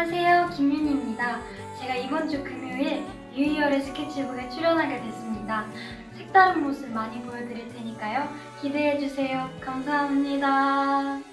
안녕하세요 김윤희입니다. 제가 이번 주 금요일 뉴이어의 스케치북에 출연하게 됐습니다. 색다른 모습 많이 보여드릴 테니까요. 기대해주세요. 감사합니다.